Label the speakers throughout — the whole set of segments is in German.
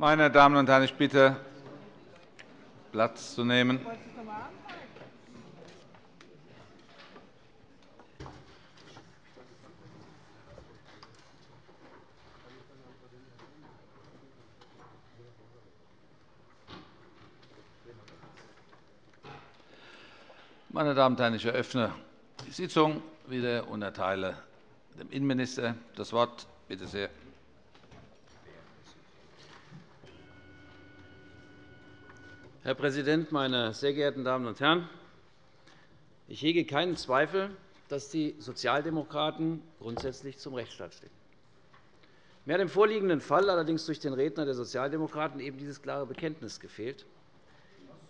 Speaker 1: Meine Damen und Herren, ich bitte, Platz zu nehmen. Meine Damen und Herren, ich eröffne die Sitzung wieder und erteile dem Innenminister das Wort. Bitte sehr.
Speaker 2: Herr Präsident, meine sehr geehrten Damen und Herren! Ich hege keinen Zweifel, dass die Sozialdemokraten grundsätzlich zum Rechtsstaat stehen. Mir hat im vorliegenden Fall allerdings durch den Redner der Sozialdemokraten eben dieses klare Bekenntnis gefehlt.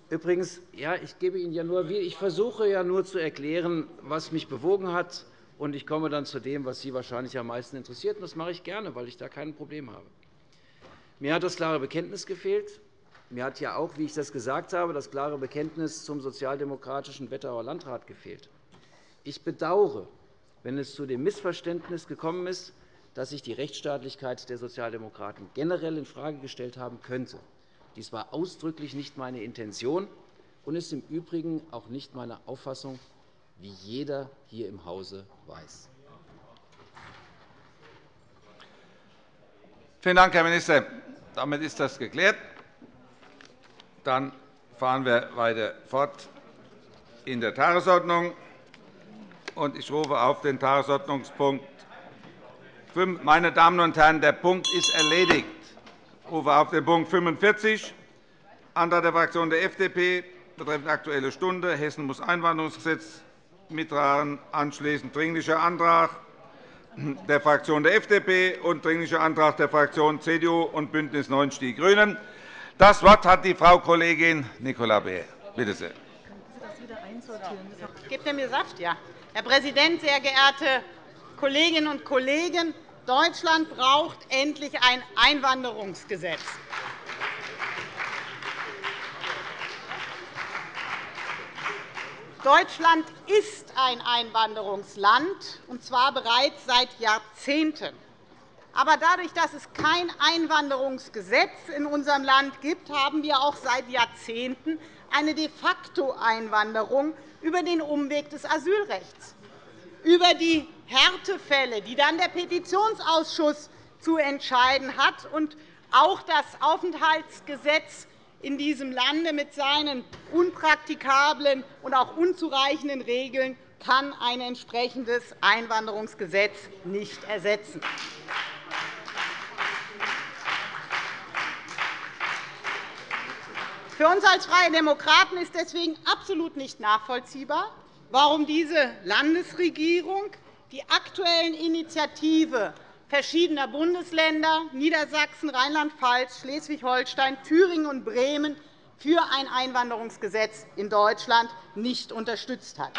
Speaker 2: Übrigens, ja, ich, gebe Ihnen ja nur, ich versuche ja nur zu erklären, was mich bewogen hat, und ich komme dann zu dem, was Sie wahrscheinlich am meisten interessiert. Das mache ich gerne, weil ich da kein Problem habe. Mir hat das klare Bekenntnis gefehlt. Mir hat ja auch, wie ich das gesagt habe, das klare Bekenntnis zum sozialdemokratischen Wetterauer Landrat gefehlt. Ich bedauere, wenn es zu dem Missverständnis gekommen ist, dass sich die Rechtsstaatlichkeit der Sozialdemokraten generell infrage gestellt haben könnte. Dies war ausdrücklich nicht meine Intention und ist im Übrigen auch nicht meine Auffassung, wie jeder hier im Hause weiß.
Speaker 1: Vielen Dank, Herr Minister. Damit ist das geklärt. Dann fahren wir weiter fort in der Tagesordnung. Ich rufe auf den Tagesordnungspunkt meine Damen und Herren, der Punkt ist erledigt. Ich rufe auf den Punkt 45, Antrag der Fraktion der FDP betreffend Aktuelle Stunde. Hessen muss Einwanderungsgesetz mittragen. Anschließend Dringlicher Antrag der Fraktion der FDP und Dringlicher Antrag der Fraktionen CDU und BÜNDNIS 90 die GRÜNEN. Das Wort hat die Frau Kollegin Nicola Beer. Bitte sehr.
Speaker 3: Gibt er mir Saft? Ja. Herr Präsident, sehr geehrte Kolleginnen und Kollegen! Deutschland braucht endlich ein Einwanderungsgesetz. Deutschland ist ein Einwanderungsland, und zwar bereits seit Jahrzehnten. Aber dadurch, dass es kein Einwanderungsgesetz in unserem Land gibt, haben wir auch seit Jahrzehnten eine de facto Einwanderung über den Umweg des Asylrechts, über die Härtefälle, die dann der Petitionsausschuss zu entscheiden hat. Und auch das Aufenthaltsgesetz in diesem Lande mit seinen unpraktikablen und auch unzureichenden Regeln kann ein entsprechendes Einwanderungsgesetz nicht ersetzen. Für uns als Freie Demokraten ist deswegen absolut nicht nachvollziehbar, warum diese Landesregierung die aktuellen Initiative verschiedener Bundesländer Niedersachsen, Rheinland-Pfalz, Schleswig-Holstein, Thüringen und Bremen für ein Einwanderungsgesetz in Deutschland nicht unterstützt hat.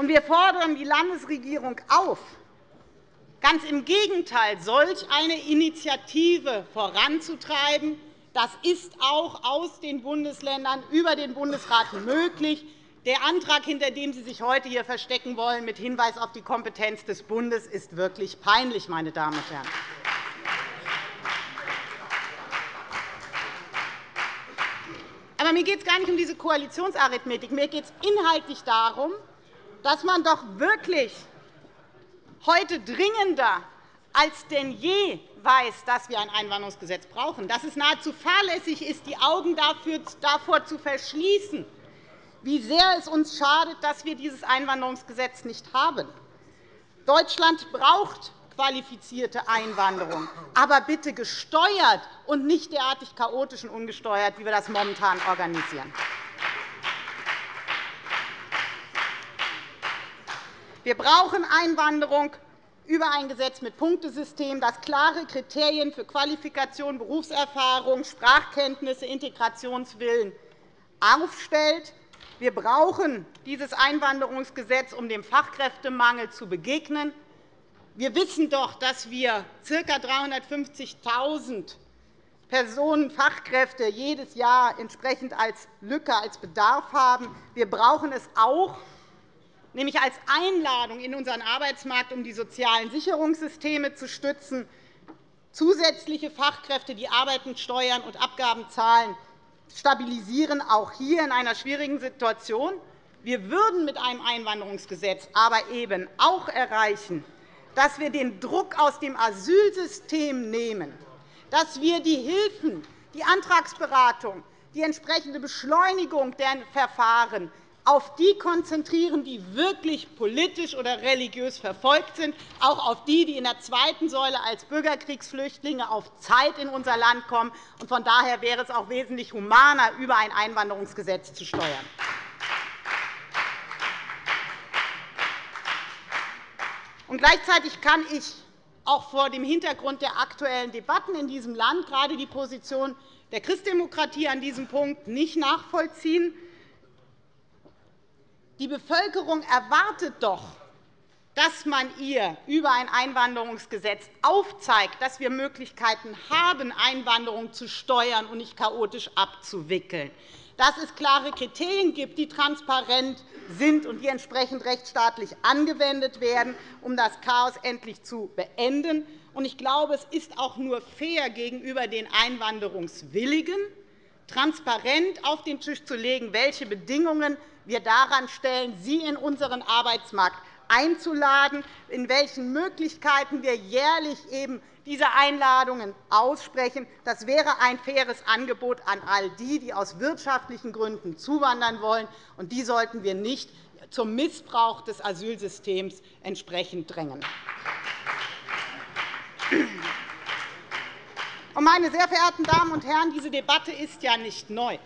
Speaker 3: Wir fordern die Landesregierung auf, ganz im Gegenteil, solch eine Initiative voranzutreiben. Das ist auch aus den Bundesländern über den Bundesrat möglich. Der Antrag, hinter dem Sie sich heute hier verstecken wollen, mit Hinweis auf die Kompetenz des Bundes, ist wirklich peinlich, meine Damen und Herren. Aber mir geht es gar nicht um diese Koalitionsarithmetik. Mir geht es inhaltlich darum, dass man doch wirklich heute dringender als denn je weiß, dass wir ein Einwanderungsgesetz brauchen, dass es nahezu fahrlässig ist, die Augen davor zu verschließen, wie sehr es uns schadet, dass wir dieses Einwanderungsgesetz nicht haben. Deutschland braucht qualifizierte Einwanderung, aber bitte gesteuert und nicht derartig chaotisch und ungesteuert, wie wir das momentan organisieren. Wir brauchen Einwanderung über ein Gesetz mit Punktesystem, das klare Kriterien für Qualifikation, Berufserfahrung, Sprachkenntnisse, Integrationswillen aufstellt. Wir brauchen dieses Einwanderungsgesetz, um dem Fachkräftemangel zu begegnen. Wir wissen doch, dass wir ca. 350.000 Personen, Fachkräfte jedes Jahr entsprechend als Lücke, als Bedarf haben. Wir brauchen es auch, nämlich als Einladung in unseren Arbeitsmarkt, um die sozialen Sicherungssysteme zu stützen, zusätzliche Fachkräfte, die arbeiten, Steuern und Abgaben zahlen, stabilisieren, auch hier in einer schwierigen Situation. Wir würden mit einem Einwanderungsgesetz aber eben auch erreichen, dass wir den Druck aus dem Asylsystem nehmen, dass wir die Hilfen, die Antragsberatung, die entsprechende Beschleunigung der Verfahren auf die konzentrieren, die wirklich politisch oder religiös verfolgt sind, auch auf die, die in der zweiten Säule als Bürgerkriegsflüchtlinge auf Zeit in unser Land kommen. Von daher wäre es auch wesentlich humaner, über ein Einwanderungsgesetz zu steuern. Gleichzeitig kann ich auch vor dem Hintergrund der aktuellen Debatten in diesem Land gerade die Position der Christdemokratie an diesem Punkt nicht nachvollziehen. Die Bevölkerung erwartet doch, dass man ihr über ein Einwanderungsgesetz aufzeigt, dass wir Möglichkeiten haben, Einwanderung zu steuern und nicht chaotisch abzuwickeln, dass es klare Kriterien gibt, die transparent sind und die entsprechend rechtsstaatlich angewendet werden, um das Chaos endlich zu beenden. Ich glaube, es ist auch nur fair gegenüber den Einwanderungswilligen, transparent auf den Tisch zu legen, welche Bedingungen wir daran stellen, sie in unseren Arbeitsmarkt einzuladen, in welchen Möglichkeiten wir jährlich eben diese Einladungen aussprechen. Das wäre ein faires Angebot an all die, die aus wirtschaftlichen Gründen zuwandern wollen. Und die sollten wir nicht zum Missbrauch des Asylsystems entsprechend drängen. Meine sehr verehrten Damen und Herren, diese Debatte ist ja nicht neu.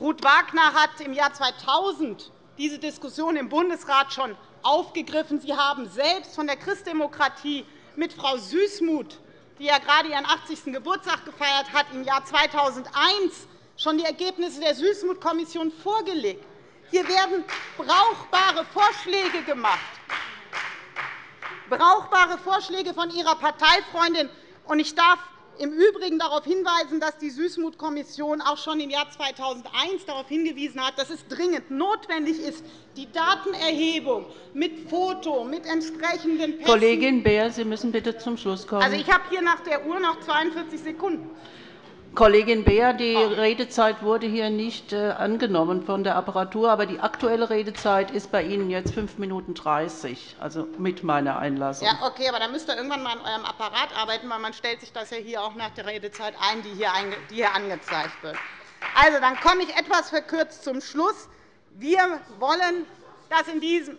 Speaker 3: Ruth Wagner hat im Jahr 2000 diese Diskussion im Bundesrat schon aufgegriffen. Sie haben selbst von der Christdemokratie mit Frau Süßmuth, die ja gerade ihren 80. Geburtstag gefeiert hat, im Jahr 2001 schon die Ergebnisse der Süßmuth-Kommission vorgelegt. Hier werden brauchbare Vorschläge gemacht. Brauchbare Vorschläge von Ihrer Parteifreundin. Ich darf im Übrigen darauf hinweisen, dass die Süßmuth-Kommission auch schon im Jahr 2001 darauf hingewiesen hat, dass es dringend notwendig ist, die Datenerhebung mit Foto, mit entsprechenden
Speaker 4: Pässen Kollegin Beer, Sie müssen bitte zum Schluss kommen.
Speaker 3: Also, ich habe hier nach der Uhr noch 42 Sekunden.
Speaker 4: Kollegin Beer, die Redezeit wurde hier nicht äh, angenommen von der Apparatur, aber die aktuelle Redezeit ist bei Ihnen jetzt 5 Minuten 30, also mit meiner Einlassung.
Speaker 3: Ja, okay, aber dann müsst ihr irgendwann mal an eurem Apparat arbeiten, weil man stellt sich das ja hier auch nach der Redezeit ein, die hier angezeigt wird. Also, dann komme ich etwas verkürzt zum Schluss. Wir wollen, dass in diesem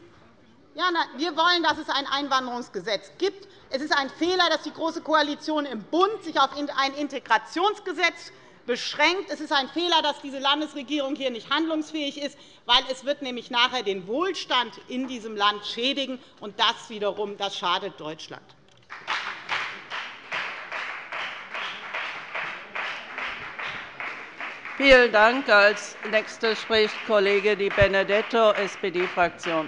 Speaker 3: ja, wir wollen, dass es ein Einwanderungsgesetz gibt. Es ist ein Fehler, dass die Große Koalition im Bund sich auf ein Integrationsgesetz beschränkt. Es ist ein Fehler, dass diese Landesregierung hier nicht handlungsfähig ist, weil es wird nämlich nachher den Wohlstand in diesem Land schädigen, und das wiederum das schadet Deutschland.
Speaker 4: Vielen Dank. Als Nächster spricht Kollege Di Benedetto, SPD-Fraktion.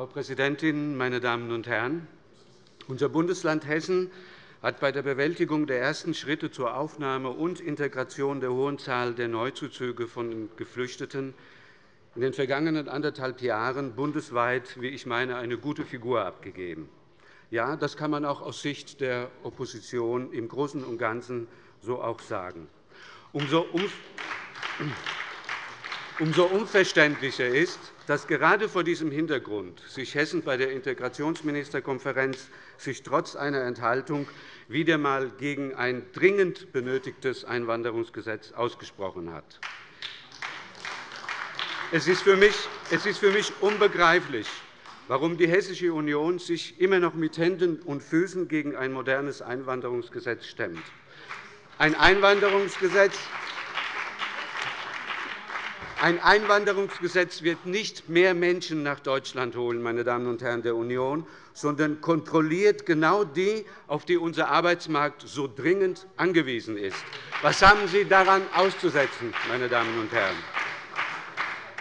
Speaker 5: Frau Präsidentin, meine Damen und Herren! Unser Bundesland Hessen hat bei der Bewältigung der ersten Schritte zur Aufnahme und Integration der hohen Zahl der Neuzuzüge von Geflüchteten in den vergangenen anderthalb Jahren bundesweit, wie ich meine, eine gute Figur abgegeben. Ja, das kann man auch aus Sicht der Opposition im Großen und Ganzen so auch sagen. Umso Umso unverständlicher ist, dass gerade vor diesem Hintergrund sich Hessen bei der Integrationsministerkonferenz sich trotz einer Enthaltung wieder einmal gegen ein dringend benötigtes Einwanderungsgesetz ausgesprochen hat. Es ist für mich unbegreiflich, warum die Hessische Union sich immer noch mit Händen und Füßen gegen ein modernes Einwanderungsgesetz stemmt. Ein Einwanderungsgesetz, ein Einwanderungsgesetz wird nicht mehr Menschen nach Deutschland holen, meine Damen und Herren der Union, sondern kontrolliert genau die, auf die unser Arbeitsmarkt so dringend angewiesen ist. Was haben Sie daran auszusetzen, meine Damen und Herren?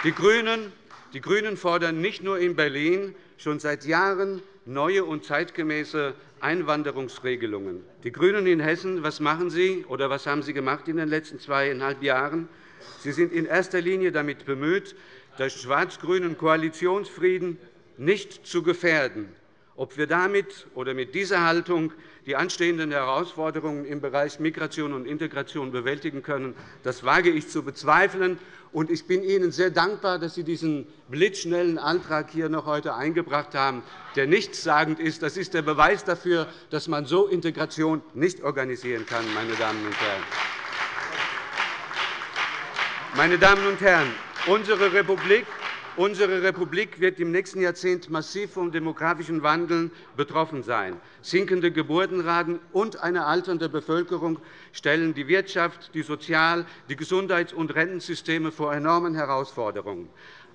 Speaker 5: Die GRÜNEN, die GRÜNEN fordern nicht nur in Berlin schon seit Jahren neue und zeitgemäße Einwanderungsregelungen. Die GRÜNEN in Hessen, was machen Sie oder was haben Sie gemacht in den letzten zweieinhalb Jahren? Sie sind in erster Linie damit bemüht, den schwarz-grünen Koalitionsfrieden nicht zu gefährden. Ob wir damit oder mit dieser Haltung die anstehenden Herausforderungen im Bereich Migration und Integration bewältigen können, das wage ich zu bezweifeln. Ich bin Ihnen sehr dankbar, dass Sie diesen blitzschnellen Antrag hier noch heute eingebracht haben, der nichtssagend ist. Das ist der Beweis dafür, dass man so Integration nicht organisieren kann, meine Damen und Herren. Meine Damen und Herren, unsere Republik Unsere Republik wird im nächsten Jahrzehnt massiv vom demografischen Wandel betroffen sein. Sinkende Geburtenraten und eine alternde Bevölkerung stellen die Wirtschaft, die Sozial-, die Gesundheits- und Rentensysteme vor enormen Herausforderungen.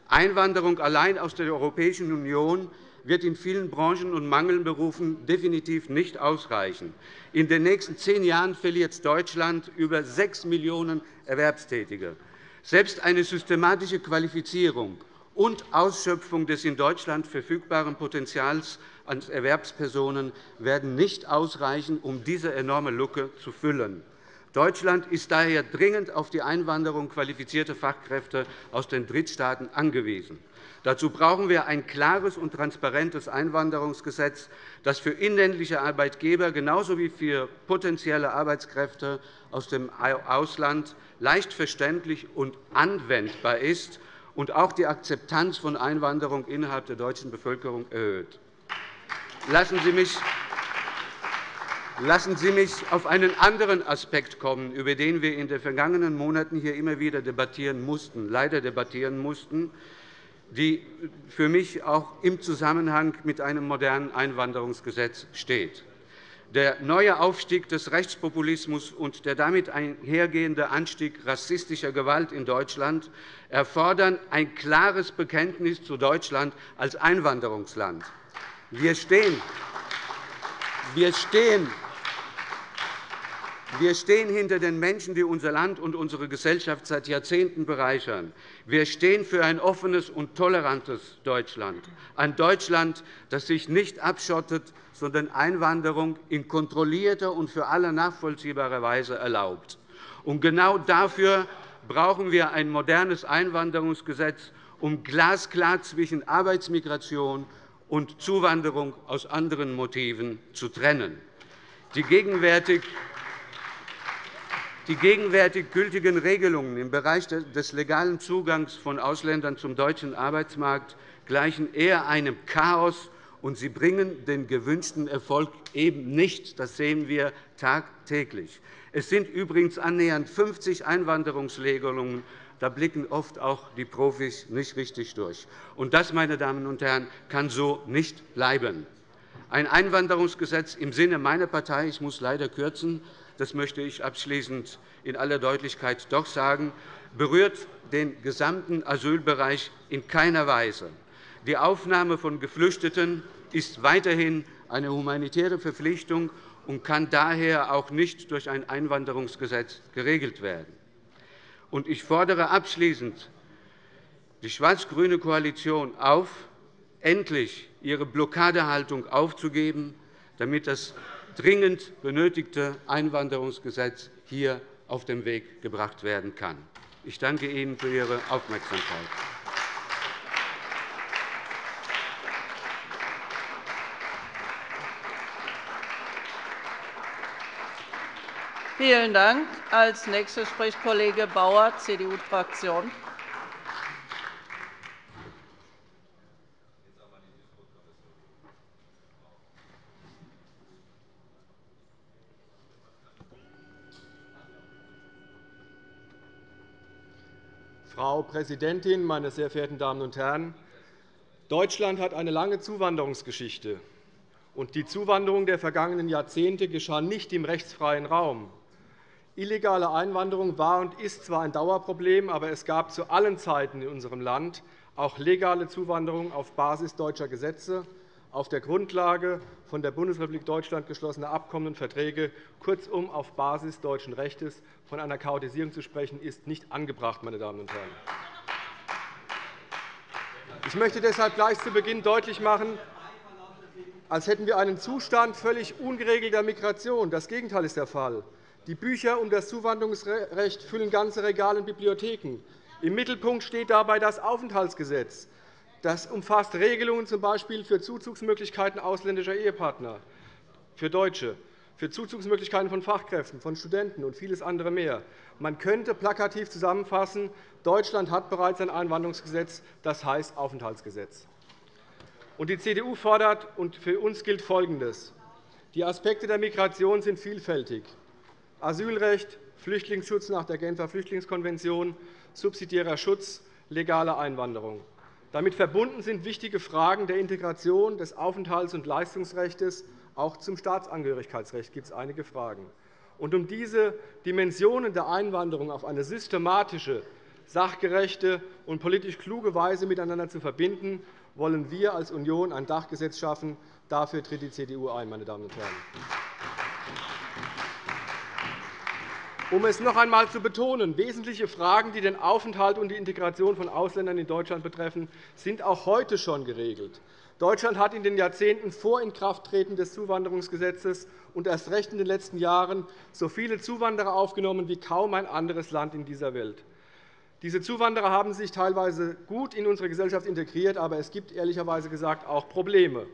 Speaker 5: Einwanderung allein aus der Europäischen Union wird in vielen Branchen und Mangelberufen definitiv nicht ausreichen. In den nächsten zehn Jahren verliert Deutschland über 6 Millionen Erwerbstätige. Selbst eine systematische Qualifizierung und Ausschöpfung des in Deutschland verfügbaren Potenzials an Erwerbspersonen werden nicht ausreichen, um diese enorme Lücke zu füllen. Deutschland ist daher dringend auf die Einwanderung qualifizierter Fachkräfte aus den Drittstaaten angewiesen. Dazu brauchen wir ein klares und transparentes Einwanderungsgesetz, das für inländliche Arbeitgeber genauso wie für potenzielle Arbeitskräfte aus dem Ausland leicht verständlich und anwendbar ist und auch die Akzeptanz von Einwanderung innerhalb der deutschen Bevölkerung erhöht. Lassen Sie mich Lassen Sie mich auf einen anderen Aspekt kommen, über den wir in den vergangenen Monaten hier immer wieder debattieren mussten, leider debattieren mussten, die für mich auch im Zusammenhang mit einem modernen Einwanderungsgesetz steht. Der neue Aufstieg des Rechtspopulismus und der damit einhergehende Anstieg rassistischer Gewalt in Deutschland erfordern ein klares Bekenntnis zu Deutschland als Einwanderungsland. Wir stehen, wir stehen wir stehen hinter den Menschen, die unser Land und unsere Gesellschaft seit Jahrzehnten bereichern. Wir stehen für ein offenes und tolerantes Deutschland, ein Deutschland, das sich nicht abschottet, sondern Einwanderung in kontrollierter und für alle nachvollziehbarer Weise erlaubt. Und genau dafür brauchen wir ein modernes Einwanderungsgesetz, um glasklar zwischen Arbeitsmigration und Zuwanderung aus anderen Motiven zu trennen. Die gegenwärtig die gegenwärtig gültigen Regelungen im Bereich des legalen Zugangs von Ausländern zum deutschen Arbeitsmarkt gleichen eher einem Chaos, und sie bringen den gewünschten Erfolg eben nicht. Das sehen wir tagtäglich. Es sind übrigens annähernd 50 Einwanderungsregelungen. Da blicken oft auch die Profis nicht richtig durch. Und das, meine Damen und Herren, kann so nicht bleiben. Ein Einwanderungsgesetz im Sinne meiner Partei, ich muss leider kürzen, das möchte ich abschließend in aller Deutlichkeit doch sagen, berührt den gesamten Asylbereich in keiner Weise. Die Aufnahme von Geflüchteten ist weiterhin eine humanitäre Verpflichtung und kann daher auch nicht durch ein Einwanderungsgesetz geregelt werden. Ich fordere abschließend die schwarz-grüne Koalition auf, endlich ihre Blockadehaltung aufzugeben, damit das dringend benötigte Einwanderungsgesetz hier auf den Weg gebracht werden kann. Ich danke Ihnen für Ihre Aufmerksamkeit.
Speaker 4: Vielen Dank. Als nächster spricht Kollege Bauer, CDU-Fraktion.
Speaker 6: Frau Präsidentin, meine sehr verehrten Damen und Herren! Deutschland hat eine lange Zuwanderungsgeschichte. Die Zuwanderung der vergangenen Jahrzehnte geschah nicht im rechtsfreien Raum. Illegale Einwanderung war und ist zwar ein Dauerproblem, aber es gab zu allen Zeiten in unserem Land auch legale Zuwanderung auf Basis deutscher Gesetze, auf der Grundlage von der Bundesrepublik Deutschland geschlossener Abkommen und Verträge, kurzum auf Basis deutschen Rechts. Von einer Chaotisierung zu sprechen, ist nicht angebracht. Meine Damen und Herren. Ich möchte deshalb gleich zu Beginn deutlich machen, als hätten wir einen Zustand völlig ungeregelter Migration. Das Gegenteil ist der Fall. Die Bücher um das Zuwanderungsrecht füllen ganze Regale in Bibliotheken. Im Mittelpunkt steht dabei das Aufenthaltsgesetz. Das umfasst Regelungen z. B. für Zuzugsmöglichkeiten ausländischer Ehepartner, für Deutsche, für Zuzugsmöglichkeiten von Fachkräften, von Studenten und vieles andere mehr. Man könnte plakativ zusammenfassen, Deutschland hat bereits ein Einwanderungsgesetz, das heißt Aufenthaltsgesetz. Die CDU fordert, und für uns gilt Folgendes. Die Aspekte der Migration sind vielfältig. Asylrecht, Flüchtlingsschutz nach der Genfer Flüchtlingskonvention, subsidiärer Schutz, legale Einwanderung. Damit verbunden sind wichtige Fragen der Integration, des Aufenthalts- und Leistungsrechts. Auch zum Staatsangehörigkeitsrecht gibt es einige Fragen. Und um diese Dimensionen der Einwanderung auf eine systematische, sachgerechte und politisch kluge Weise miteinander zu verbinden, wollen wir als Union ein Dachgesetz schaffen. Dafür tritt die CDU ein. Meine Damen und Herren. Um es noch einmal zu betonen, wesentliche Fragen, die den Aufenthalt und die Integration von Ausländern in Deutschland betreffen, sind auch heute schon geregelt. Deutschland hat in den Jahrzehnten vor Inkrafttreten des Zuwanderungsgesetzes und erst recht in den letzten Jahren so viele Zuwanderer aufgenommen wie kaum ein anderes Land in dieser Welt. Diese Zuwanderer haben sich teilweise gut in unsere Gesellschaft integriert, aber es gibt ehrlicherweise gesagt auch Probleme.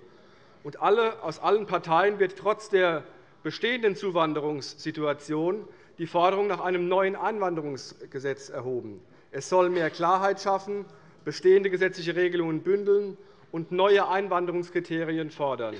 Speaker 6: Und alle, aus allen Parteien wird trotz der bestehenden Zuwanderungssituation die Forderung nach einem neuen Einwanderungsgesetz erhoben. Es soll mehr Klarheit schaffen, bestehende gesetzliche Regelungen bündeln und neue Einwanderungskriterien fordern.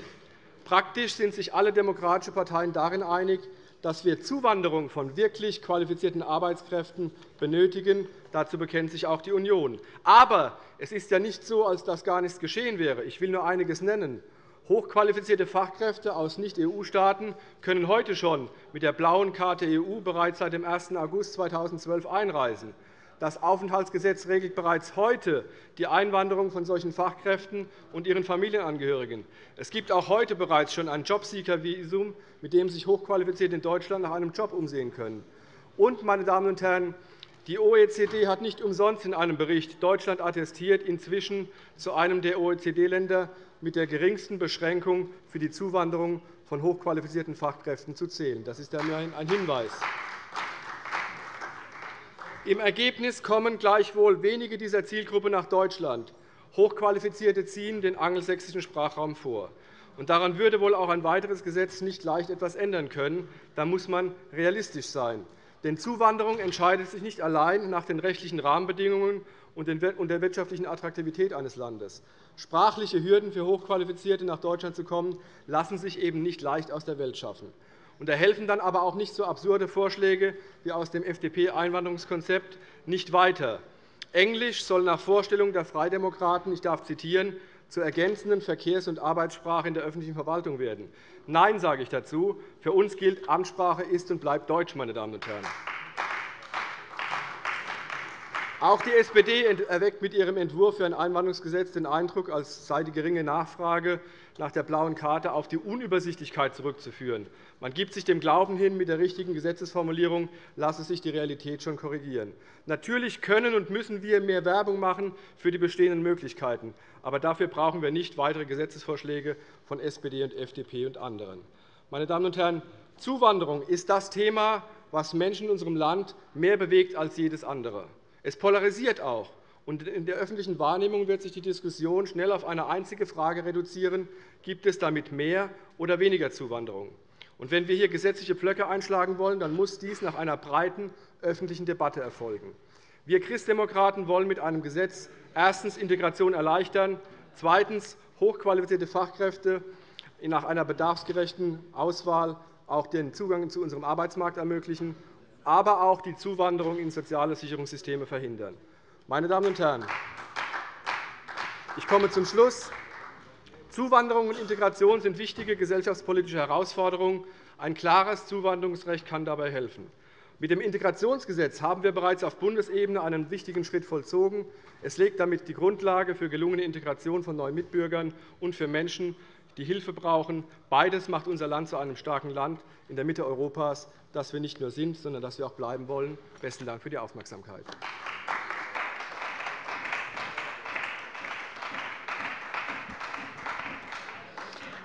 Speaker 6: Praktisch sind sich alle demokratischen Parteien darin einig, dass wir Zuwanderung von wirklich qualifizierten Arbeitskräften benötigen. Dazu bekennt sich auch die Union. Aber es ist ja nicht so, als dass gar nichts geschehen wäre. Ich will nur einiges nennen. Hochqualifizierte Fachkräfte aus Nicht-EU-Staaten können heute schon mit der blauen Karte EU bereits seit dem 1. August 2012 einreisen. Das Aufenthaltsgesetz regelt bereits heute die Einwanderung von solchen Fachkräften und ihren Familienangehörigen. Es gibt auch heute bereits schon ein Jobseeker-Visum, mit dem sich Hochqualifizierte in Deutschland nach einem Job umsehen können. Und, meine Damen und Herren, die OECD hat nicht umsonst in einem Bericht Deutschland attestiert, inzwischen zu einem der OECD-Länder mit der geringsten Beschränkung für die Zuwanderung von hochqualifizierten Fachkräften zu zählen. Das ist ein Hinweis. Im Ergebnis kommen gleichwohl wenige dieser Zielgruppe nach Deutschland. Hochqualifizierte ziehen den angelsächsischen Sprachraum vor. Daran würde wohl auch ein weiteres Gesetz nicht leicht etwas ändern können. Da muss man realistisch sein. Denn Zuwanderung entscheidet sich nicht allein nach den rechtlichen Rahmenbedingungen und der wirtschaftlichen Attraktivität eines Landes. Sprachliche Hürden für Hochqualifizierte, nach Deutschland zu kommen, lassen sich eben nicht leicht aus der Welt schaffen. Und da helfen dann aber auch nicht so absurde Vorschläge wie aus dem FDP-Einwanderungskonzept nicht weiter. Englisch soll nach Vorstellung der Freidemokraten, ich darf zitieren, zur ergänzenden Verkehrs- und Arbeitssprache in der öffentlichen Verwaltung werden. Nein, sage ich dazu. Für uns gilt, Amtssprache ist und bleibt Deutsch. Meine Damen und Herren. Auch die SPD erweckt mit ihrem Entwurf für ein Einwanderungsgesetz den Eindruck, als sei die geringe Nachfrage nach der blauen Karte auf die Unübersichtlichkeit zurückzuführen. Man gibt sich dem Glauben hin, mit der richtigen Gesetzesformulierung lasse sich die Realität schon korrigieren. Natürlich können und müssen wir mehr Werbung machen für die bestehenden Möglichkeiten. Aber dafür brauchen wir nicht weitere Gesetzesvorschläge von SPD und FDP und anderen. Meine Damen und Herren, Zuwanderung ist das Thema, das Menschen in unserem Land mehr bewegt als jedes andere. Es polarisiert auch. In der öffentlichen Wahrnehmung wird sich die Diskussion schnell auf eine einzige Frage reduzieren. Gibt es damit mehr oder weniger Zuwanderung? Wenn wir hier gesetzliche Blöcke einschlagen wollen, dann muss dies nach einer breiten öffentlichen Debatte erfolgen. Wir Christdemokraten wollen mit einem Gesetz erstens Integration erleichtern, zweitens hochqualifizierte Fachkräfte nach einer bedarfsgerechten Auswahl auch den Zugang zu unserem Arbeitsmarkt ermöglichen aber auch die Zuwanderung in soziale Sicherungssysteme verhindern. Meine Damen und Herren, ich komme zum Schluss. Zuwanderung und Integration sind wichtige gesellschaftspolitische Herausforderungen. Ein klares Zuwanderungsrecht kann dabei helfen. Mit dem Integrationsgesetz haben wir bereits auf Bundesebene einen wichtigen Schritt vollzogen. Es legt damit die Grundlage für gelungene Integration von neuen Mitbürgern und für Menschen, die Hilfe brauchen. Beides macht unser Land zu einem starken Land in der Mitte Europas, das wir nicht nur sind, sondern das wir auch bleiben wollen. – Besten Dank für die Aufmerksamkeit.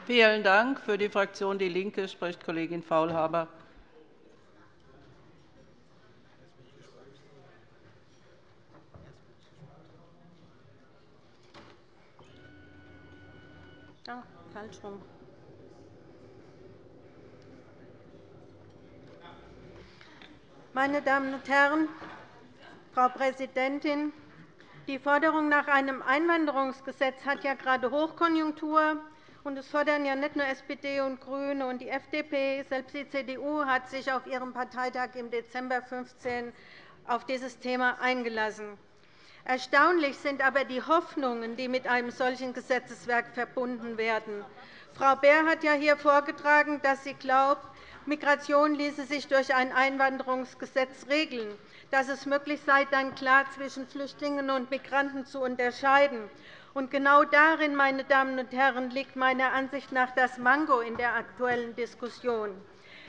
Speaker 4: Vielen Dank. Für die Fraktion DIE LINKE spricht Kollegin Faulhaber.
Speaker 7: Ah, falsch rum. Meine Damen und Herren, Frau Präsidentin! Die Forderung nach einem Einwanderungsgesetz hat ja gerade Hochkonjunktur. Und es fordern ja nicht nur SPD und GRÜNE und die FDP. Selbst die CDU hat sich auf ihrem Parteitag im Dezember 2015 auf dieses Thema eingelassen. Erstaunlich sind aber die Hoffnungen, die mit einem solchen Gesetzeswerk verbunden werden. Frau Beer hat ja hier vorgetragen, dass sie glaubt, Migration ließe sich durch ein Einwanderungsgesetz regeln, dass es möglich sei, dann klar zwischen Flüchtlingen und Migranten zu unterscheiden. Und genau darin, meine Damen und Herren, liegt meiner Ansicht nach das Mango in der aktuellen Diskussion.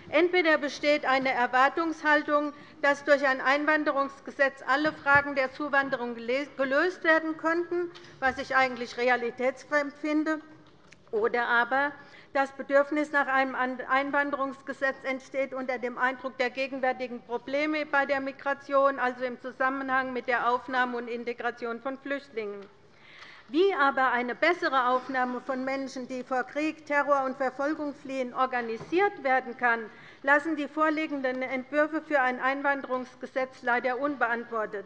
Speaker 7: Entweder besteht eine Erwartungshaltung, dass durch ein Einwanderungsgesetz alle Fragen der Zuwanderung gelöst werden könnten, was ich eigentlich realitätsfremd finde, oder aber das Bedürfnis nach einem Einwanderungsgesetz entsteht unter dem Eindruck der gegenwärtigen Probleme bei der Migration, also im Zusammenhang mit der Aufnahme und Integration von Flüchtlingen. Wie aber eine bessere Aufnahme von Menschen, die vor Krieg, Terror und Verfolgung fliehen, organisiert werden kann, lassen die vorliegenden Entwürfe für ein Einwanderungsgesetz leider unbeantwortet.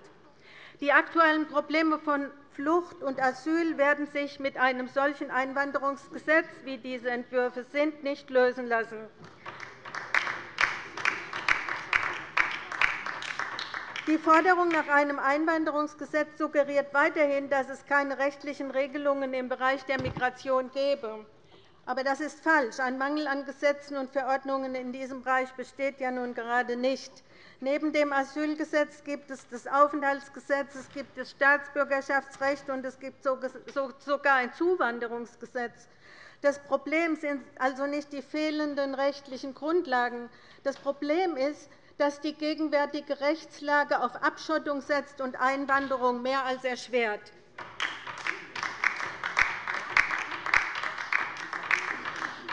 Speaker 7: Die aktuellen Probleme von Flucht und Asyl werden sich mit einem solchen Einwanderungsgesetz, wie diese Entwürfe sind, nicht lösen lassen. Die Forderung nach einem Einwanderungsgesetz suggeriert weiterhin, dass es keine rechtlichen Regelungen im Bereich der Migration gäbe. Aber das ist falsch. Ein Mangel an Gesetzen und Verordnungen in diesem Bereich besteht ja nun gerade nicht. Neben dem Asylgesetz gibt es das Aufenthaltsgesetz, es gibt das Staatsbürgerschaftsrecht und es gibt sogar ein Zuwanderungsgesetz. Das Problem sind also nicht die fehlenden rechtlichen Grundlagen. Das Problem ist, dass die gegenwärtige Rechtslage auf Abschottung setzt und Einwanderung mehr als erschwert.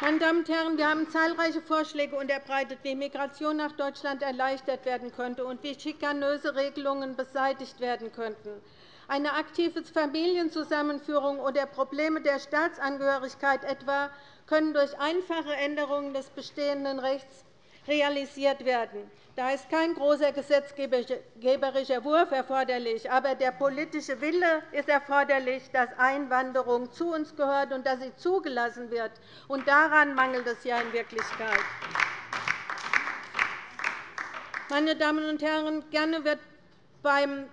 Speaker 7: Meine Damen und Herren, wir haben zahlreiche Vorschläge unterbreitet, wie Migration nach Deutschland erleichtert werden könnte und wie schikanöse Regelungen beseitigt werden könnten. Eine aktive Familienzusammenführung oder Probleme der Staatsangehörigkeit etwa können durch einfache Änderungen des bestehenden Rechts realisiert werden. Da ist kein großer gesetzgeberischer Wurf erforderlich, aber der politische Wille ist erforderlich, dass Einwanderung zu uns gehört und dass sie zugelassen wird. Und daran mangelt es ja in Wirklichkeit. Meine Damen und Herren, gerne wird beim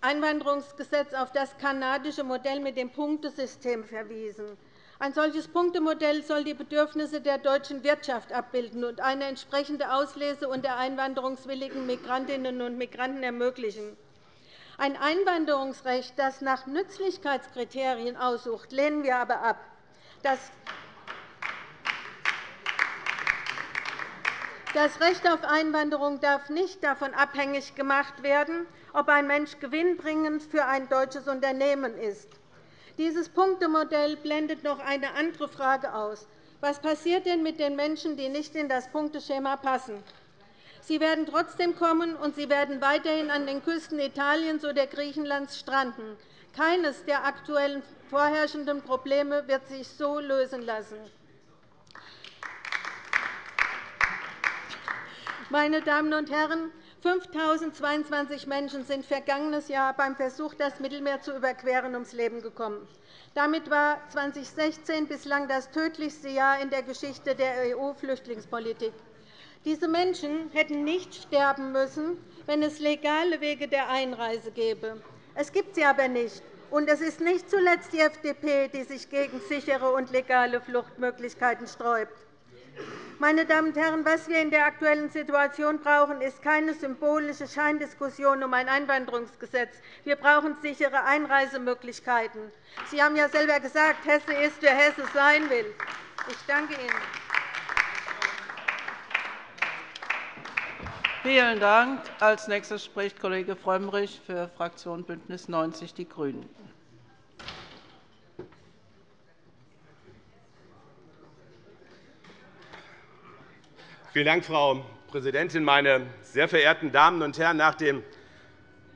Speaker 7: Einwanderungsgesetz auf das kanadische Modell mit dem Punktesystem verwiesen. Ein solches Punktemodell soll die Bedürfnisse der deutschen Wirtschaft abbilden und eine entsprechende Auslese unter einwanderungswilligen Migrantinnen und Migranten ermöglichen. Ein Einwanderungsrecht, das nach Nützlichkeitskriterien aussucht, lehnen wir aber ab. Das Recht auf Einwanderung darf nicht davon abhängig gemacht werden, ob ein Mensch gewinnbringend für ein deutsches Unternehmen ist. Dieses Punktemodell blendet noch eine andere Frage aus. Was passiert denn mit den Menschen, die nicht in das Punkteschema passen? Sie werden trotzdem kommen, und sie werden weiterhin an den Küsten Italiens oder Griechenlands stranden. Keines der aktuellen vorherrschenden Probleme wird sich so lösen lassen. Meine Damen und Herren, 5.022 Menschen sind vergangenes Jahr beim Versuch, das Mittelmeer zu überqueren, ums Leben gekommen. Damit war 2016 bislang das tödlichste Jahr in der Geschichte der EU-Flüchtlingspolitik. Diese Menschen hätten nicht sterben müssen, wenn es legale Wege der Einreise gäbe. Es gibt sie aber nicht. Und es ist nicht zuletzt die FDP, die sich gegen sichere und legale Fluchtmöglichkeiten sträubt. Meine Damen und Herren, was wir in der aktuellen Situation brauchen, ist keine symbolische Scheindiskussion um ein Einwanderungsgesetz. Wir brauchen sichere Einreisemöglichkeiten. Sie haben ja selber gesagt, Hesse ist, wer Hesse sein will. Ich danke Ihnen.
Speaker 4: Vielen Dank. Als nächster spricht Kollege Frömmrich für Fraktion BÜNDNIS 90 die GRÜNEN.
Speaker 8: Vielen Dank, Frau Präsidentin, meine sehr verehrten Damen und Herren! Nach dem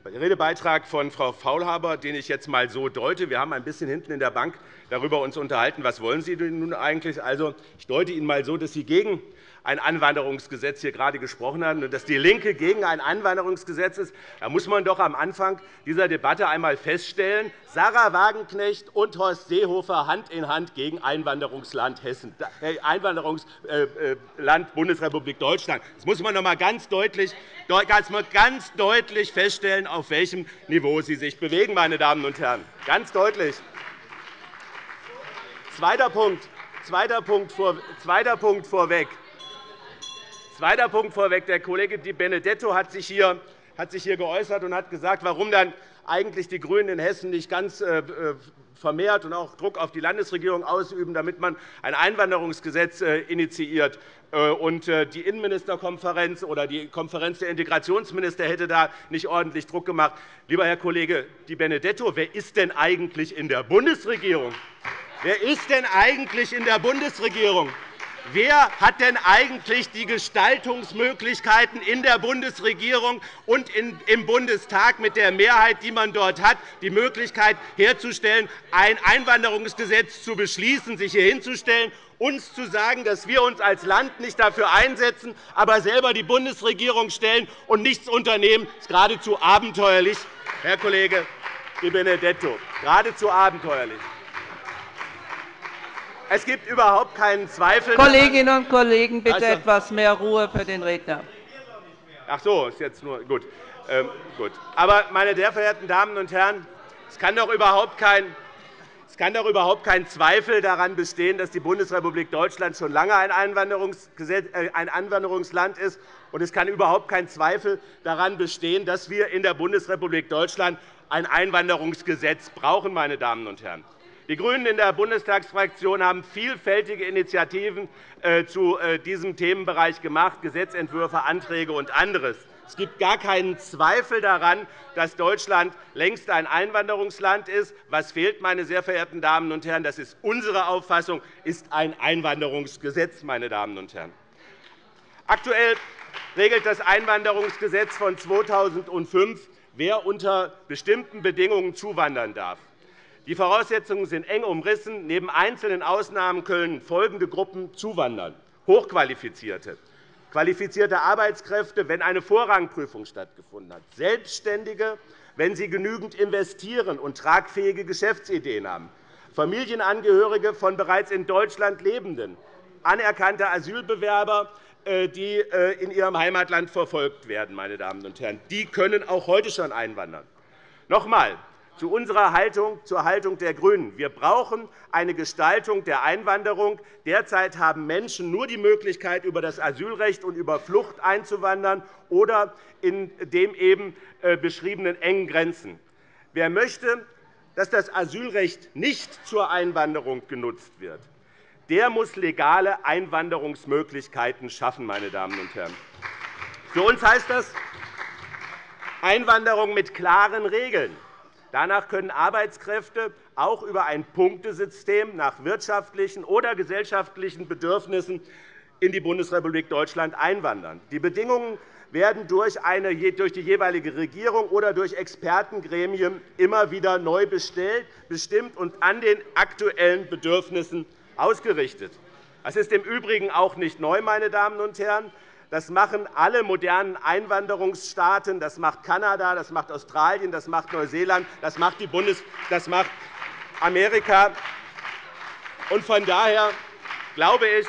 Speaker 8: Redebeitrag von Frau Faulhaber, den ich jetzt einmal so deute, wir haben ein bisschen hinten in der Bank darüber uns unterhalten, was wollen Sie nun eigentlich? Also, ich deute Ihnen einmal so, dass Sie gegen ein Einwanderungsgesetz hier gerade gesprochen haben und dass DIE LINKE gegen ein Einwanderungsgesetz ist, da muss man doch am Anfang dieser Debatte einmal feststellen, Sarah Wagenknecht und Horst Seehofer Hand in Hand gegen Einwanderungsland, Hessen, äh, Einwanderungsland Bundesrepublik Deutschland. Das muss man noch einmal ganz deutlich, ganz deutlich feststellen, auf welchem Niveau Sie sich bewegen, meine Damen und Herren. Ganz deutlich. Zweiter Punkt. Zweiter Punkt vorweg. Zweiter Punkt vorweg. Der Kollege Di Benedetto hat sich hier hat sich hier geäußert und hat gesagt, warum dann eigentlich die GRÜNEN in Hessen nicht ganz äh, äh, vermehrt und auch Druck auf die Landesregierung ausüben, damit man ein Einwanderungsgesetz äh, initiiert. Und die Innenministerkonferenz oder die Konferenz der Integrationsminister hätte da nicht ordentlich Druck gemacht. Lieber Herr Kollege Di Benedetto, wer ist denn eigentlich in der Bundesregierung? Wer ist denn eigentlich in der Bundesregierung? Wer hat denn eigentlich die Gestaltungsmöglichkeiten in der Bundesregierung und im Bundestag mit der Mehrheit, die man dort hat, die Möglichkeit herzustellen, ein Einwanderungsgesetz zu beschließen, sich hier hinzustellen, uns zu sagen, dass wir uns als Land nicht dafür einsetzen, aber selber die Bundesregierung stellen und nichts unternehmen, das ist geradezu abenteuerlich, Herr Kollege Di Benedetto, geradezu abenteuerlich. Es gibt überhaupt keinen Zweifel.
Speaker 4: Kolleginnen und Kollegen, bitte also, etwas mehr Ruhe für den Redner.
Speaker 8: Ach so, ist jetzt nur gut. Ähm, gut. Aber, meine sehr verehrten Damen und Herren, es kann doch überhaupt kein es kann doch überhaupt kein Zweifel daran bestehen, dass die Bundesrepublik Deutschland schon lange ein, äh, ein Einwanderungsland ist. Und es kann überhaupt kein Zweifel daran bestehen, dass wir in der Bundesrepublik Deutschland ein Einwanderungsgesetz brauchen. Meine Damen und Herren. Die GRÜNEN in der Bundestagsfraktion haben vielfältige Initiativen äh, zu äh, diesem Themenbereich gemacht, Gesetzentwürfe, Anträge und anderes. Es gibt gar keinen Zweifel daran, dass Deutschland längst ein Einwanderungsland ist. Was fehlt, meine sehr verehrten Damen und Herren, das ist unsere Auffassung, ist ein Einwanderungsgesetz. Meine Damen und Herren. Aktuell regelt das Einwanderungsgesetz von 2005, wer unter bestimmten Bedingungen zuwandern darf. Die Voraussetzungen sind eng umrissen. Neben einzelnen Ausnahmen können folgende Gruppen zuwandern. Hochqualifizierte, qualifizierte Arbeitskräfte, wenn eine Vorrangprüfung stattgefunden hat, Selbstständige, wenn sie genügend investieren und tragfähige Geschäftsideen haben, Familienangehörige von bereits in Deutschland Lebenden, anerkannte Asylbewerber, äh, die äh, in ihrem Heimatland verfolgt werden. Meine Damen und Herren. Die können auch heute schon einwandern. Noch zu unserer Haltung, zur Haltung der GRÜNEN. Wir brauchen eine Gestaltung der Einwanderung. Derzeit haben Menschen nur die Möglichkeit, über das Asylrecht und über Flucht einzuwandern oder in den eben äh, beschriebenen engen Grenzen. Wer möchte, dass das Asylrecht nicht zur Einwanderung genutzt wird, der muss legale Einwanderungsmöglichkeiten schaffen. Meine Damen und Herren. Für uns heißt das Einwanderung mit klaren Regeln. Danach können Arbeitskräfte auch über ein Punktesystem nach wirtschaftlichen oder gesellschaftlichen Bedürfnissen in die Bundesrepublik Deutschland einwandern. Die Bedingungen werden durch, eine, durch die jeweilige Regierung oder durch Expertengremien immer wieder neu bestellt, bestimmt und an den aktuellen Bedürfnissen ausgerichtet. Das ist im Übrigen auch nicht neu, meine Damen und Herren. Das machen alle modernen Einwanderungsstaaten. Das macht Kanada, das macht Australien, das macht Neuseeland, das macht, die Bundes das macht Amerika. Und von daher glaube ich,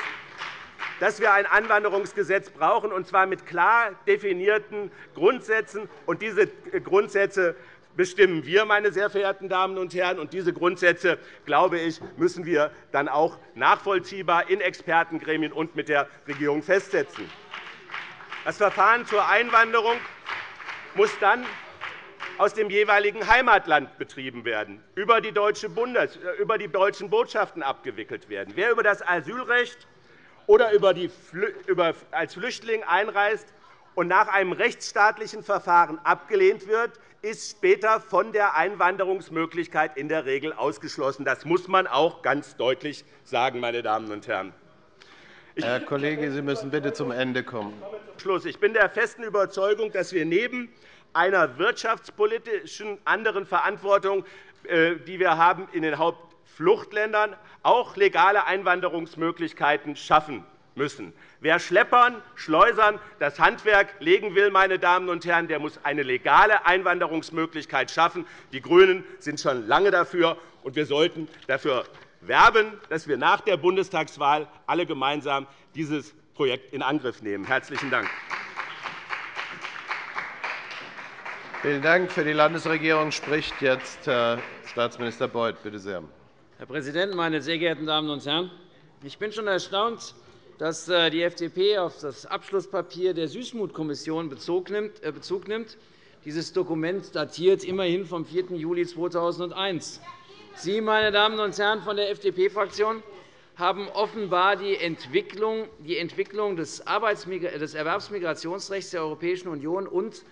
Speaker 8: dass wir ein Einwanderungsgesetz brauchen, und zwar mit klar definierten Grundsätzen. Und diese Grundsätze bestimmen wir, meine sehr verehrten Damen und Herren. Und diese Grundsätze, glaube ich, müssen wir dann auch nachvollziehbar in Expertengremien und mit der Regierung festsetzen. Das Verfahren zur Einwanderung muss dann aus dem jeweiligen Heimatland betrieben werden, über die, äh, deutschen Botschaften abgewickelt werden. Wer über das Asylrecht oder als Flüchtling einreist und nach einem rechtsstaatlichen Verfahren abgelehnt wird, ist später von der Einwanderungsmöglichkeit in der Regel ausgeschlossen. Das muss man auch ganz deutlich sagen, meine Damen und Herren.
Speaker 9: Herr Kollege, Sie müssen bitte zum Ende kommen.
Speaker 8: Schluss. Ich bin der festen Überzeugung, dass wir neben einer wirtschaftspolitischen anderen Verantwortung, äh, die wir haben in den Hauptfluchtländern, auch legale Einwanderungsmöglichkeiten schaffen müssen. Wer Schleppern, Schleusern das Handwerk legen will, meine Damen und Herren, der muss eine legale Einwanderungsmöglichkeit schaffen. Die GRÜNEN sind schon lange dafür, und wir sollten dafür werben, dass wir nach der Bundestagswahl alle gemeinsam dieses Projekt in Angriff nehmen. – Herzlichen Dank.
Speaker 9: Vielen Dank. Für die Landesregierung spricht jetzt Herr Staatsminister Beuth. Bitte sehr.
Speaker 2: Herr Präsident, meine sehr geehrten Damen und Herren! Ich bin schon erstaunt, dass äh, die FDP auf das Abschlusspapier der Süßmut-Kommission äh, Bezug nimmt. Dieses Dokument datiert immerhin vom 4. Juli 2001. Sie, meine Damen und Herren von der FDP-Fraktion, haben offenbar die Entwicklung des Erwerbsmigrationsrechts der Europäischen Union und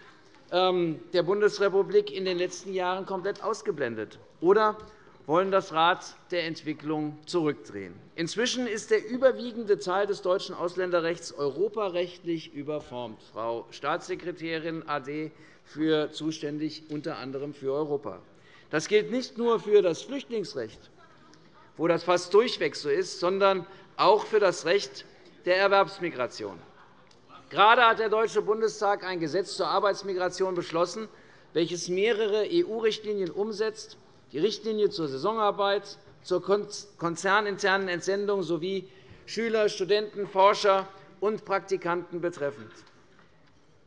Speaker 2: ähm, der Bundesrepublik in den letzten Jahren komplett ausgeblendet oder wollen das Rad der Entwicklung zurückdrehen. Inzwischen ist der überwiegende Teil des deutschen Ausländerrechts europarechtlich überformt. Frau Staatssekretärin AD für zuständig unter anderem für Europa. Das gilt nicht nur für das Flüchtlingsrecht, wo das fast durchweg so ist, sondern auch für das Recht der Erwerbsmigration. Gerade hat der Deutsche Bundestag ein Gesetz zur Arbeitsmigration beschlossen, welches mehrere EU-Richtlinien umsetzt, die Richtlinie zur Saisonarbeit, zur konzerninternen Entsendung sowie Schüler, Studenten, Forscher und Praktikanten betreffend.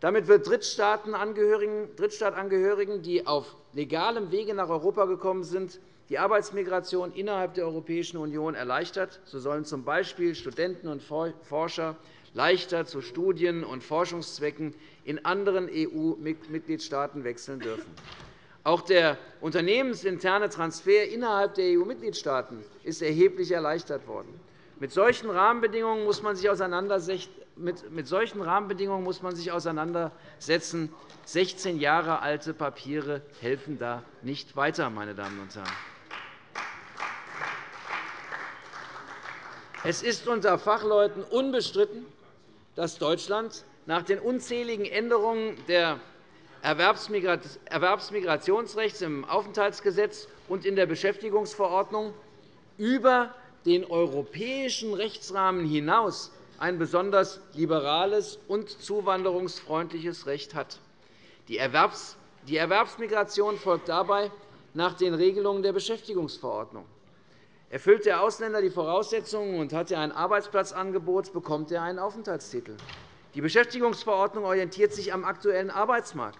Speaker 2: Damit wird Drittstaatangehörigen, die auf legalem Wege nach Europa gekommen sind, die Arbeitsmigration innerhalb der Europäischen Union erleichtert. So sollen z. B. Studenten und Forscher leichter zu Studien- und Forschungszwecken in anderen EU-Mitgliedstaaten wechseln dürfen. Auch der unternehmensinterne Transfer innerhalb der EU-Mitgliedstaaten ist erheblich erleichtert worden. Mit solchen Rahmenbedingungen muss man sich mit solchen Rahmenbedingungen muss man sich auseinandersetzen. 16 Jahre alte Papiere helfen da nicht weiter. Meine Damen und Herren. Es ist unter Fachleuten unbestritten, dass Deutschland nach den unzähligen Änderungen des Erwerbsmigrationsrechts im Aufenthaltsgesetz und in der Beschäftigungsverordnung über den europäischen Rechtsrahmen hinaus ein besonders liberales und zuwanderungsfreundliches Recht hat. Die Erwerbsmigration folgt dabei nach den Regelungen der Beschäftigungsverordnung. Erfüllt der Ausländer die Voraussetzungen und hat er ein Arbeitsplatzangebot, bekommt er einen Aufenthaltstitel. Die Beschäftigungsverordnung orientiert sich am aktuellen Arbeitsmarkt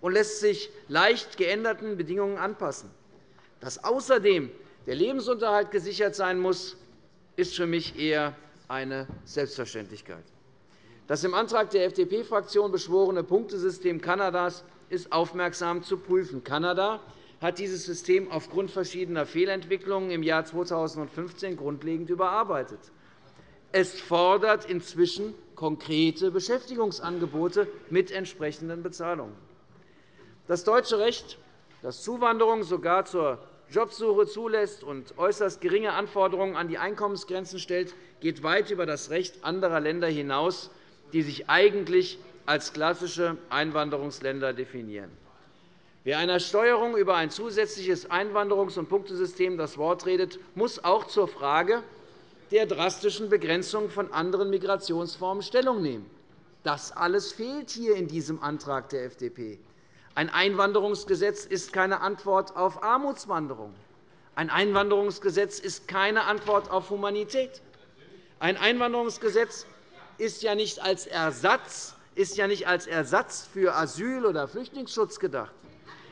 Speaker 2: und lässt sich leicht geänderten Bedingungen anpassen. Dass außerdem der Lebensunterhalt gesichert sein muss, ist für mich eher eine Selbstverständlichkeit. Das im Antrag der FDP-Fraktion beschworene Punktesystem Kanadas ist aufmerksam zu prüfen. Kanada hat dieses System aufgrund verschiedener Fehlentwicklungen im Jahr 2015 grundlegend überarbeitet. Es fordert inzwischen konkrete Beschäftigungsangebote mit entsprechenden Bezahlungen. Das deutsche Recht, das Zuwanderung sogar zur Jobsuche zulässt und äußerst geringe Anforderungen an die Einkommensgrenzen stellt, geht weit über das Recht anderer Länder hinaus, die sich eigentlich als klassische Einwanderungsländer definieren. Wer einer Steuerung über ein zusätzliches Einwanderungs- und Punktesystem das Wort redet, muss auch zur Frage der drastischen Begrenzung von anderen Migrationsformen Stellung nehmen. Das alles fehlt hier in diesem Antrag der FDP. Ein Einwanderungsgesetz ist keine Antwort auf Armutswanderung. Ein Einwanderungsgesetz ist keine Antwort auf Humanität. Ein Einwanderungsgesetz ist ja nicht als Ersatz, ist ja nicht als Ersatz für Asyl- oder Flüchtlingsschutz gedacht.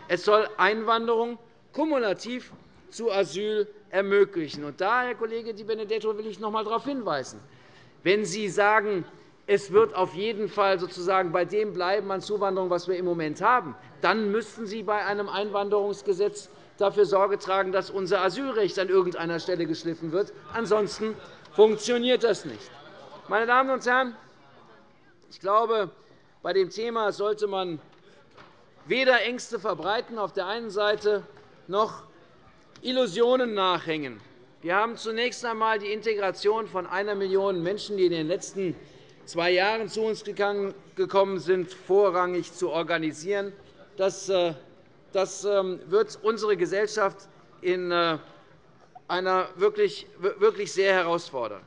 Speaker 2: Es soll Einwanderung kumulativ zu Asyl ermöglichen. Und da, Herr Kollege Di Benedetto, will ich noch einmal darauf hinweisen. Wenn Sie sagen, es wird auf jeden Fall sozusagen bei dem bleiben an Zuwanderung, was wir im Moment haben, dann müssten Sie bei einem Einwanderungsgesetz dafür Sorge tragen, dass unser Asylrecht an irgendeiner Stelle geschliffen wird. Ansonsten funktioniert das nicht. Meine Damen und Herren, ich glaube, bei dem Thema sollte man weder Ängste verbreiten auf der einen Seite noch Illusionen nachhängen. Wir haben zunächst einmal die Integration von einer Million Menschen, die in den letzten zwei Jahren zu uns gekommen sind, vorrangig zu organisieren. Das äh, das ähm, wird unsere Gesellschaft in äh, einer wirklich, wirklich sehr herausfordern.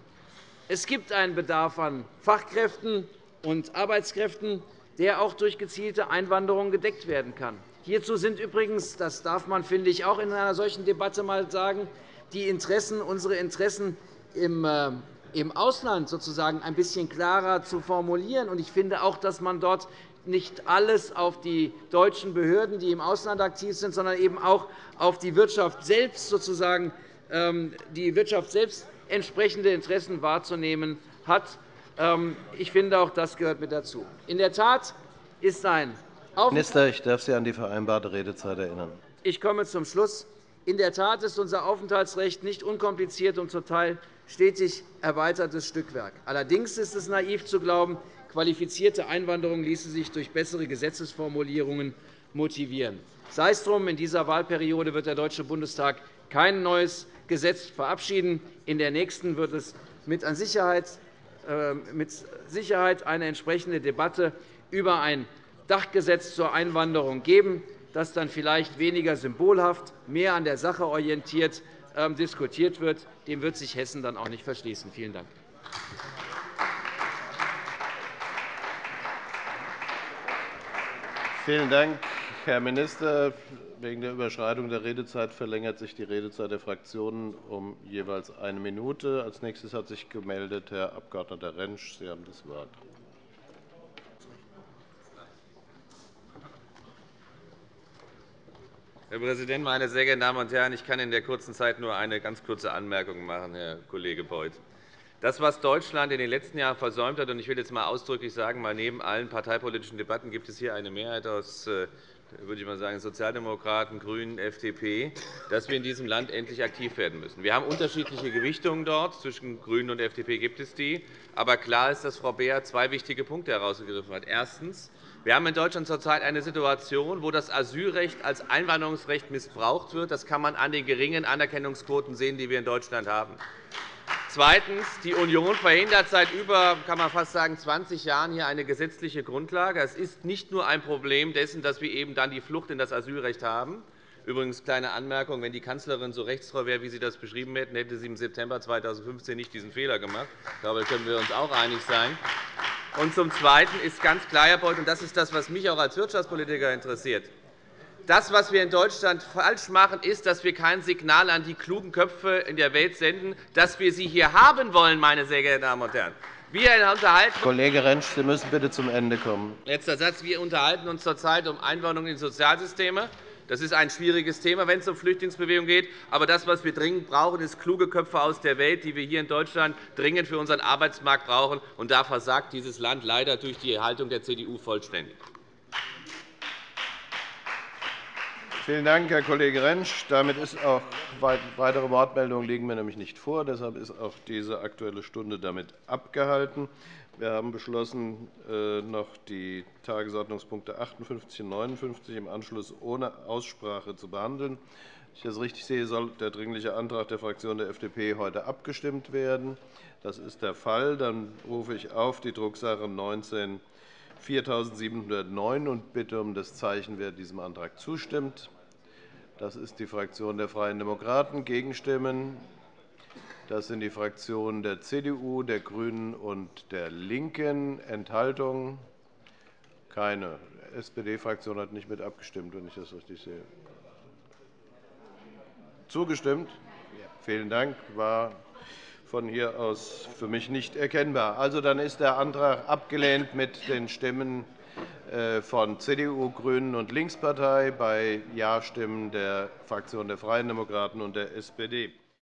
Speaker 2: Es gibt einen Bedarf an Fachkräften und Arbeitskräften, der auch durch gezielte Einwanderung gedeckt werden kann. Hierzu sind übrigens, das darf man, finde ich, auch in einer solchen Debatte einmal sagen, die Interessen, unsere Interessen im, äh, im Ausland sozusagen ein bisschen klarer zu formulieren. Ich finde auch, dass man dort nicht alles auf die deutschen Behörden, die im Ausland aktiv sind, sondern eben auch auf die Wirtschaft selbst sozusagen ähm, die Wirtschaft selbst entsprechende Interessen wahrzunehmen hat. Ähm, ich finde, auch das gehört mit dazu. In der Tat ist ein
Speaker 9: Minister, ich darf Sie an die vereinbarte Redezeit erinnern.
Speaker 2: Ich komme zum Schluss. In der Tat ist unser Aufenthaltsrecht nicht unkompliziert und zum Teil stetig erweitertes Stückwerk. Allerdings ist es naiv zu glauben, Qualifizierte Einwanderung ließe sich durch bessere Gesetzesformulierungen motivieren. Sei es drum, in dieser Wahlperiode wird der Deutsche Bundestag kein neues Gesetz verabschieden. In der nächsten wird es mit äh, Sicherheit eine entsprechende Debatte über ein Dachgesetz zur Einwanderung geben, das dann vielleicht weniger symbolhaft, mehr an der Sache orientiert diskutiert wird. Dem wird sich Hessen dann auch nicht verschließen. Vielen Dank.
Speaker 9: Vielen Dank, Herr Minister. Wegen der Überschreitung der Redezeit verlängert sich die Redezeit der Fraktionen um jeweils eine Minute. Als nächstes hat sich gemeldet Herr Abg. Rentsch. Sie haben das Wort.
Speaker 10: Herr Präsident, meine sehr geehrten Damen und Herren! Ich kann in der kurzen Zeit nur eine ganz kurze Anmerkung machen, Herr Kollege Beuth. Das, was Deutschland in den letzten Jahren versäumt hat, und ich will jetzt einmal ausdrücklich sagen, weil neben allen parteipolitischen Debatten gibt es hier eine Mehrheit aus äh, würde ich mal sagen, Sozialdemokraten, GRÜNEN, FDP, dass wir in diesem Land endlich aktiv werden müssen. Wir haben unterschiedliche Gewichtungen dort. Zwischen GRÜNEN und FDP gibt es die. Aber klar ist, dass Frau Beer zwei wichtige Punkte herausgegriffen hat. Erstens. Wir haben in Deutschland zurzeit eine Situation, wo das Asylrecht als Einwanderungsrecht missbraucht wird. Das kann man an den geringen Anerkennungsquoten sehen, die wir in Deutschland haben. Zweitens. Die Union verhindert seit über kann man fast sagen, 20 Jahren hier eine gesetzliche Grundlage. Es ist nicht nur ein Problem dessen, dass wir eben dann die Flucht in das Asylrecht haben. Übrigens kleine Anmerkung, wenn die Kanzlerin so rechtstreu wäre, wie Sie das beschrieben hätten, hätte sie im September 2015 nicht diesen Fehler gemacht. Ich glaube, da können wir uns auch einig sein. Und zum Zweiten ist ganz klar, Herr Beuth, und das ist das, was mich auch als Wirtschaftspolitiker interessiert, das, was wir in Deutschland falsch machen, ist, dass wir kein Signal an die klugen Köpfe in der Welt senden, dass wir sie hier haben wollen, meine sehr geehrten Damen und Herren. Wir unterhalten
Speaker 9: Kollege Rentsch, Sie müssen bitte zum Ende kommen.
Speaker 10: Letzter Satz. Wir unterhalten uns zurzeit um Einwanderung in Sozialsysteme. Das ist ein schwieriges Thema, wenn es um Flüchtlingsbewegung geht. Aber das, was wir dringend brauchen, ist kluge Köpfe aus der Welt, die wir hier in Deutschland dringend für unseren Arbeitsmarkt brauchen. Und da versagt dieses Land leider durch die Haltung der CDU vollständig.
Speaker 9: Vielen Dank, Herr Kollege Rentsch. Damit ist auch weitere Wortmeldungen liegen mir nämlich nicht vor. Deshalb ist auch diese Aktuelle Stunde damit abgehalten. Wir haben beschlossen, äh, noch die Tagesordnungspunkte 58 und 59 im Anschluss ohne Aussprache zu behandeln. Wenn ich das richtig sehe, soll der Dringliche Antrag der Fraktion der FDP heute abgestimmt werden. Das ist der Fall. Dann rufe ich auf die Drucksache 19 4709 und bitte um das Zeichen, wer diesem Antrag zustimmt. Das ist die Fraktion der Freien Demokraten. Gegenstimmen? Das sind die Fraktionen der CDU, der GRÜNEN und der LINKEN. Enthaltungen? Keine. Die SPD-Fraktion hat nicht mit abgestimmt, wenn ich das richtig sehe. Zugestimmt? Vielen Dank. War von hier aus für mich nicht erkennbar. Also, dann ist der Antrag abgelehnt mit den Stimmen äh, von CDU, GRÜNEN und Linkspartei bei Ja-Stimmen der Fraktion der Freien Demokraten und der SPD.